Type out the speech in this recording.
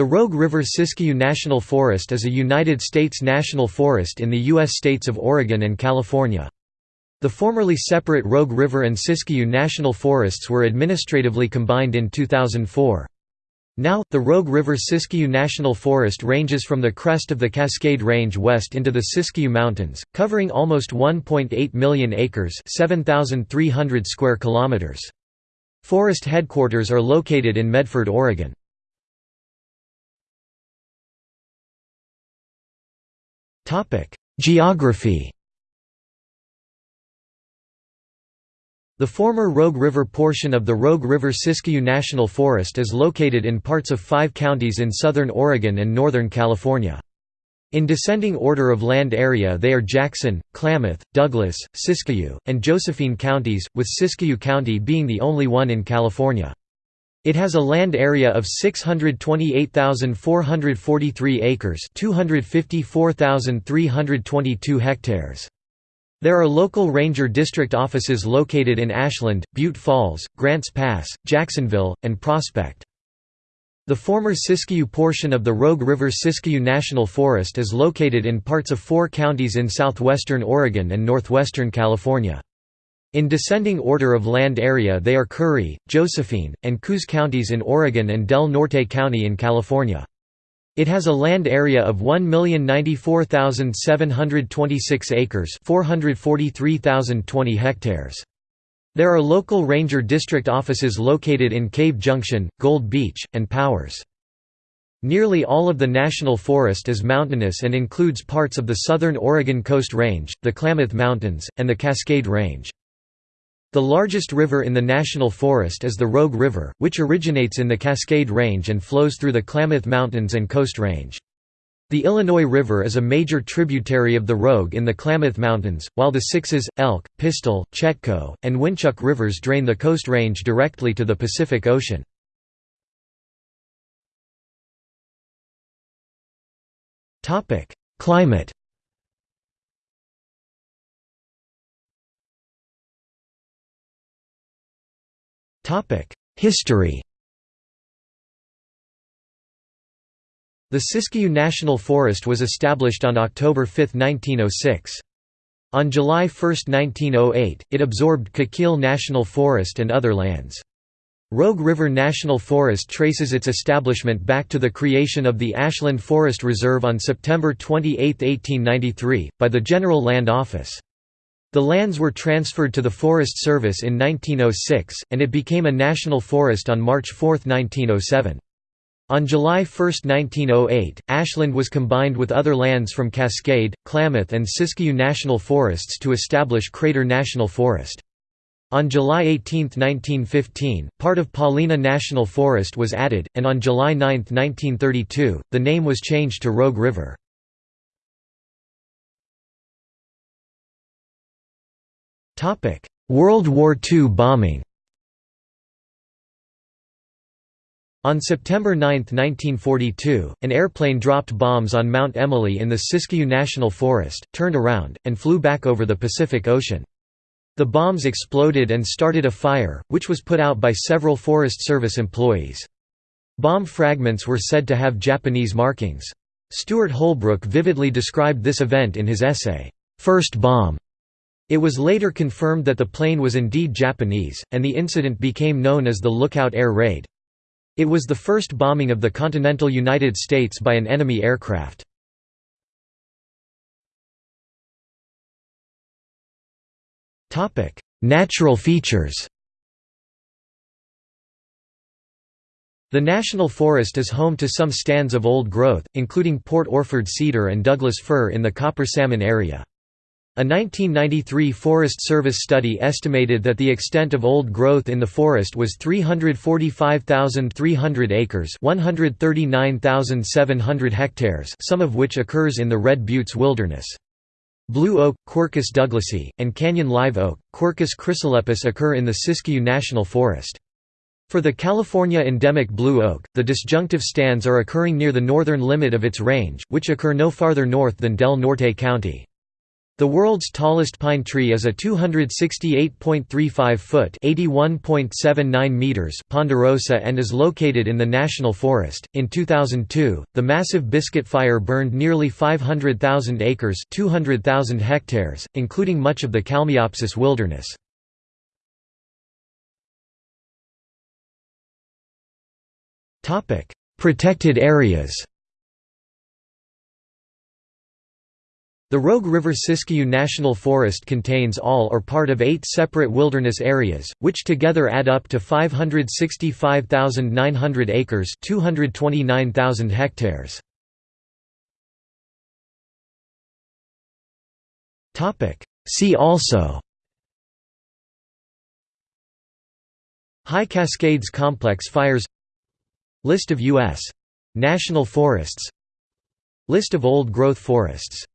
The Rogue River Siskiyou National Forest is a United States national forest in the U.S. states of Oregon and California. The formerly separate Rogue River and Siskiyou National Forests were administratively combined in 2004. Now, the Rogue River Siskiyou National Forest ranges from the crest of the Cascade Range west into the Siskiyou Mountains, covering almost 1.8 million acres 7,300 square kilometers. Forest headquarters are located in Medford, Oregon. Geography The former Rogue River portion of the Rogue River Siskiyou National Forest is located in parts of five counties in southern Oregon and northern California. In descending order of land area they are Jackson, Klamath, Douglas, Siskiyou, and Josephine counties, with Siskiyou County being the only one in California. It has a land area of 628,443 acres 254,322 hectares. There are local ranger district offices located in Ashland, Butte Falls, Grants Pass, Jacksonville, and Prospect. The former Siskiyou portion of the Rogue River Siskiyou National Forest is located in parts of four counties in southwestern Oregon and northwestern California. In descending order of land area they are Curry, Josephine, and Coos counties in Oregon and Del Norte County in California. It has a land area of 1,094,726 acres 443,020 hectares. There are local ranger district offices located in Cave Junction, Gold Beach, and Powers. Nearly all of the national forest is mountainous and includes parts of the southern Oregon Coast Range, the Klamath Mountains, and the Cascade Range. The largest river in the national forest is the Rogue River, which originates in the Cascade Range and flows through the Klamath Mountains and Coast Range. The Illinois River is a major tributary of the Rogue in the Klamath Mountains, while the Sixes, Elk, Pistol, Chetco, and Winchuck rivers drain the Coast Range directly to the Pacific Ocean. Climate History The Siskiyou National Forest was established on October 5, 1906. On July 1, 1908, it absorbed Coquille National Forest and other lands. Rogue River National Forest traces its establishment back to the creation of the Ashland Forest Reserve on September 28, 1893, by the General Land Office. The lands were transferred to the Forest Service in 1906, and it became a national forest on March 4, 1907. On July 1, 1908, Ashland was combined with other lands from Cascade, Klamath and Siskiyou National Forests to establish Crater National Forest. On July 18, 1915, part of Paulina National Forest was added, and on July 9, 1932, the name was changed to Rogue River. World War II bombing On September 9, 1942, an airplane dropped bombs on Mount Emily in the Siskiyou National Forest, turned around, and flew back over the Pacific Ocean. The bombs exploded and started a fire, which was put out by several Forest Service employees. Bomb fragments were said to have Japanese markings. Stewart Holbrook vividly described this event in his essay, First Bomb. It was later confirmed that the plane was indeed Japanese, and the incident became known as the Lookout Air Raid. It was the first bombing of the continental United States by an enemy aircraft. Natural features The National Forest is home to some stands of old growth, including Port Orford cedar and Douglas fir in the Copper Salmon area. A 1993 Forest Service study estimated that the extent of old growth in the forest was 345,300 acres 139,700 hectares some of which occurs in the Red Buttes wilderness. Blue oak, Quercus douglasii, and canyon live oak, Quercus chrysolepis occur in the Siskiyou National Forest. For the California endemic blue oak, the disjunctive stands are occurring near the northern limit of its range, which occur no farther north than Del Norte County. The world's tallest pine tree is a 268.35-foot (81.79 meters) ponderosa and is located in the national forest. In 2002, the massive Biscuit Fire burned nearly 500,000 acres (200,000 hectares), including much of the Kalmiopsis wilderness. Topic: Protected areas. The Rogue River Siskiyou National Forest contains all or part of eight separate wilderness areas, which together add up to 565,900 acres 229,000 hectares. See also. High Cascades Complex fires. List of U.S. national forests. List of old-growth forests